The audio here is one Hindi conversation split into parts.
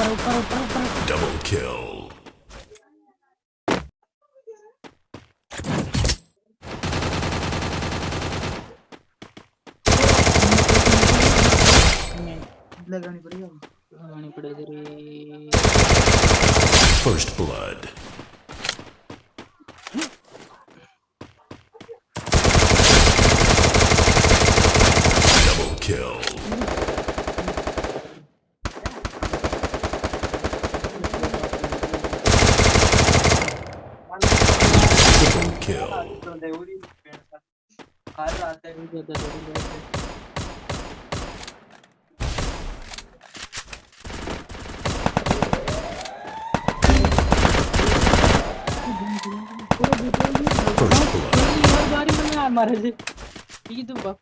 Double kill. First blood. Triple kill. तो हैं First blood.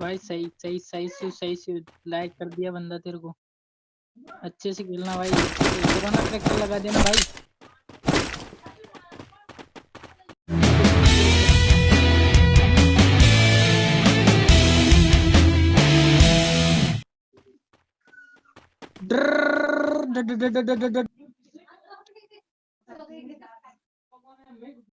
भाई, सही सही सही से सही से लाइक कर दिया बंदा तेरे को। अच्छे से खेलना भाई। कोरोना ट्रैक्टर लगा देना भाई।